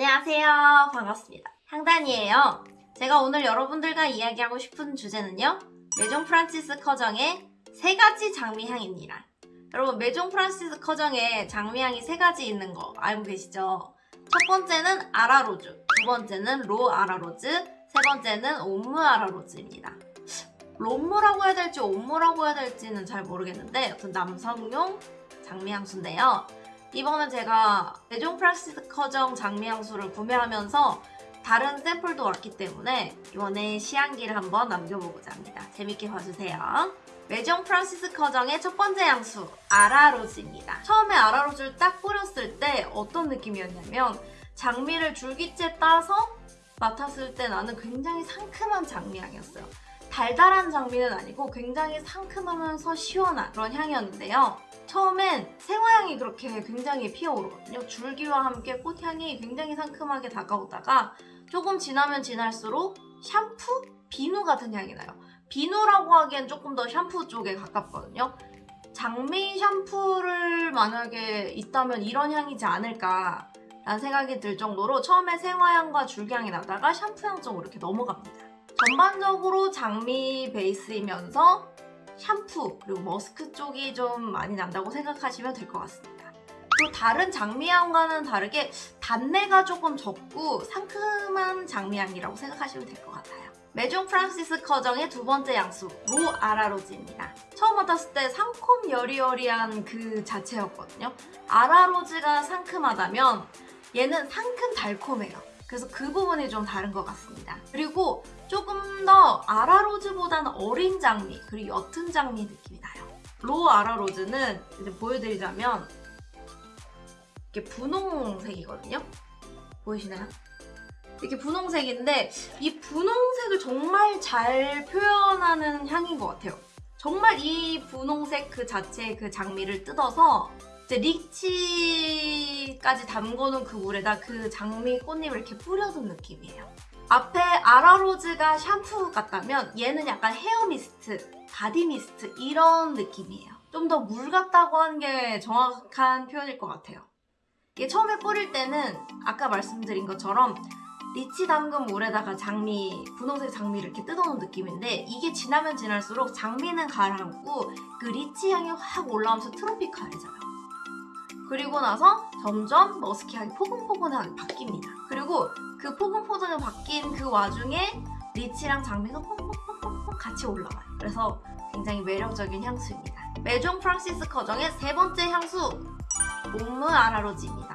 안녕하세요. 반갑습니다. 향단이에요. 제가 오늘 여러분들과 이야기하고 싶은 주제는요. 메종 프란시스 커정의 세 가지 장미향입니다. 여러분 메종 프란시스 커정에 장미향이 세 가지 있는 거 알고 계시죠? 첫 번째는 아라로즈, 두 번째는 로 아라로즈, 세 번째는 옴무 아라로즈입니다. 롬무라고 해야 될지 옴무라고 해야 될지는 잘 모르겠는데 여튼 남성용 장미향수인데요. 이번에 제가 메종 프란시스 커정 장미향수를 구매하면서 다른 샘플도 왔기 때문에 이번에 시향기를 한번 남겨보고자 합니다. 재밌게 봐주세요. 메종 프란시스 커정의 첫 번째 향수 아라로즈입니다. 처음에 아라로즈를 딱 뿌렸을 때 어떤 느낌이었냐면 장미를 줄기째 따서 맡았을 때 나는 굉장히 상큼한 장미향이었어요. 달달한 장미는 아니고 굉장히 상큼하면서 시원한 그런 향이었는데요. 처음엔 생화향이 그렇게 굉장히 피어오르거든요. 줄기와 함께 꽃향이 굉장히 상큼하게 다가오다가 조금 지나면 지날수록 샴푸? 비누 같은 향이 나요. 비누라고 하기엔 조금 더 샴푸 쪽에 가깝거든요. 장미 샴푸를 만약에 있다면 이런 향이지 않을까 라는 생각이 들 정도로 처음에 생화향과 줄기향이 나다가 샴푸향 쪽으로 이렇게 넘어갑니다. 전반적으로 장미 베이스이면서 샴푸 그리고 머스크 쪽이 좀 많이 난다고 생각하시면 될 것 같습니다. 또 다른 장미향과는 다르게 단내가 조금 적고 상큼한 장미향이라고 생각하시면 될 것 같아요. Maison Francis Kurkdjian의 두 번째 향수 L'Eau À la Rose입니다. 처음 맡았을 때 상콤 여리여리한 그 자체였거든요. À la Rose가 상큼하다면 얘는 상큼 달콤해요. 그래서 그 부분이 좀 다른 것 같습니다. 그리고 조금 더 À la Rose보다는 어린 장미 그리고 옅은 장미 느낌이 나요. L'Eau À la Rose는 이제 보여드리자면 이렇게 분홍색이거든요. 보이시나요? 이렇게 분홍색인데 이 분홍색을 정말 잘 표현하는 향인 것 같아요. 정말 이 분홍색 그 자체의 그 장미를 뜯어서 이제 리치까지 담궈놓은 그 물에다 그 장미 꽃잎을 이렇게 뿌려둔 느낌이에요. 앞에 À la Rose가 샴푸 같다면 얘는 약간 hair mist, body mist 이런 느낌이에요. 좀 더 물 같다고 하는 게 정확한 표현일 것 같아요. 이게 처음에 뿌릴 때는 아까 말씀드린 것처럼 리치 담근 물에다가 장미, 분홍색 장미를 이렇게 뜯어놓은 느낌인데 이게 지나면 지날수록 장미는 가라앉고 그 리치 향이 확 올라오면서 트로피칼해져요. 그리고 나서 점점 musky 향이 포근포근하게 바뀝니다. 그리고 그 포근포근하게 바뀐 그 와중에 리치랑 장미가 퐁퐁퐁퐁 같이 올라와요. 그래서 굉장히 매력적인 향수입니다. Maison Francis Kurkdjian의 세 번째 향수 옴무 아라로즈입니다.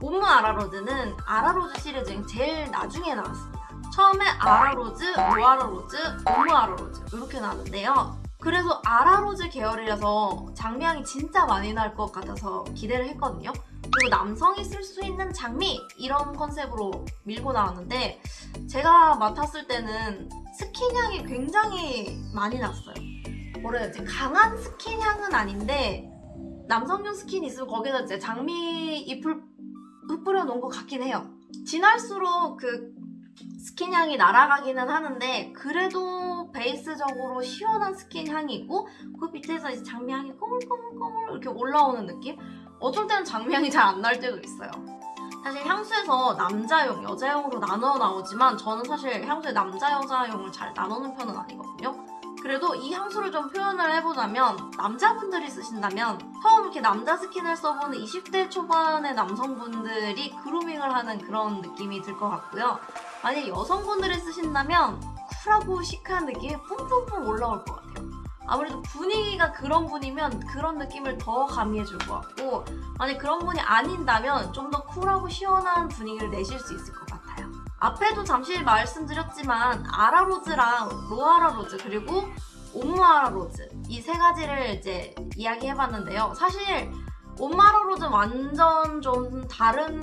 옴무 아라로즈는 아라로즈 시리즈 중 제일 나중에 나왔습니다. 처음에 아라로즈, 로아라로즈, 옴무 아라로즈 이렇게 나왔는데요. 그래서 À la Rose 계열이라서 장미향이 진짜 많이 날 것 같아서 기대를 했거든요. 그리고 남성이 쓸 수 있는 장미 이런 컨셉으로 밀고 나왔는데 제가 맡았을 때는 스킨향이 굉장히 많이 났어요. 뭐라 해야 되지? 강한 스킨향은 아닌데 남성용 스킨 있으면 거기다 이제 장미 잎을 흩뿌려 놓은 것 같긴 해요. 지날수록 그 스킨 향이 날아가기는 하는데 그래도 베이스적으로 시원한 스킨 향이 있고 그 밑에서 이제 장미 향이 꼬물꼬물꼬물 이렇게 올라오는 느낌? 어쩔 때는 장미 향이 잘 안 날 때도 있어요. 사실 향수에서 남자용, 여자용으로 나눠 나오지만 저는 사실 향수에 남자, 여자용을 잘 나누는 편은 아니거든요. 그래도 이 향수를 좀 표현을 해보자면 남자분들이 쓰신다면 처음 이렇게 남자 스킨을 써보는 20대 초반의 남성분들이 그루밍을 하는 그런 느낌이 들 것 같고요. 만약 여성분들이 쓰신다면 쿨하고 시크한 느낌이 뿜뿜뿜 올라올 것 같아요. 아무래도 분위기가 그런 분이면 그런 느낌을 더 가미해줄 것 같고 만약 그런 분이 아닌다면 좀 더 쿨하고 시원한 분위기를 내실 수 있을 것 같아요. 앞에도 잠시 말씀드렸지만 아라로즈랑 로아라로즈 그리고 옴마라로즈 이 세 가지를 이제 이야기해봤는데요. 사실 옴마라로즈 완전 좀 다른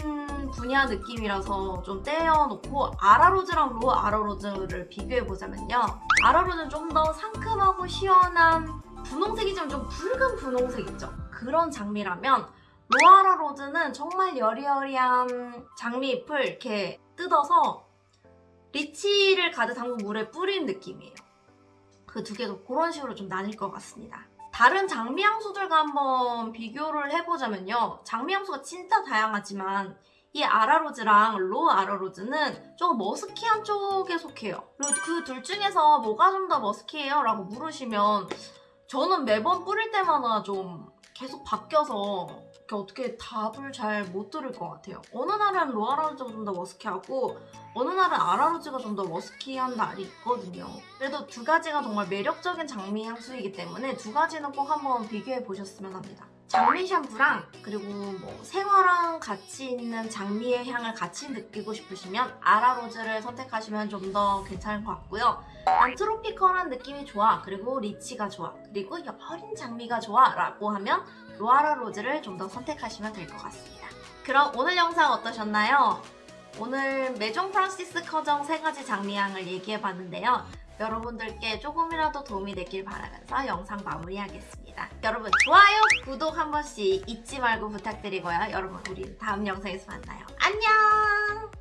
분야 느낌이라서 좀 떼어놓고 아라로즈랑 로 아라로즈를 비교해보자면요. 아라로즈는 좀 더 상큼하고 시원한 분홍색이지만 좀 붉은 분홍색 있죠? 그런 장미라면 로아라 로즈는 정말 여리여리한 장미잎을 이렇게 뜯어서 리치를 가득 담근 물에 뿌린 느낌이에요. 그 두 개가 그런 식으로 좀 나뉠 것 같습니다. 다른 장미 향수들과 한번 비교를 해보자면요. 장미 향수가 진짜 다양하지만 이 아라로즈랑 로 아라로즈는 좀 머스키한 쪽에 속해요. 그리고 그 둘 중에서 뭐가 좀 더 머스키해요? 라고 물으시면 저는 매번 뿌릴 때마다 좀 계속 바뀌어서 어떻게 답을 잘 못 들을 것 같아요. 어느 날은 로 아라로즈가 좀 더 머스키하고 어느 날은 아라로즈가 좀 더 머스키한 날이 있거든요. 그래도 두 가지가 정말 매력적인 장미 향수이기 때문에 두 가지는 꼭 한번 비교해 보셨으면 합니다. 장미 샴푸랑 그리고 뭐 생화랑 같이 있는 장미의 향을 같이 느끼고 싶으시면 아라로즈를 선택하시면 좀 더 괜찮을 것 같고요. 난 트로피컬한 느낌이 좋아 그리고 리치가 좋아 그리고 여린 장미가 좋아 라고 하면 L'Eau À la Rose를 좀 더 선택하시면 될 것 같습니다. 그럼 오늘 영상 어떠셨나요? 오늘 Maison Francis Kurkdjian 세 가지 장미향을 얘기해봤는데요. 여러분들께 조금이라도 도움이 됐길 바라면서 영상 마무리하겠습니다. 여러분 좋아요, 구독 한 번씩 잊지 말고 부탁드리고요. 여러분 우리 다음 영상에서 만나요. 안녕!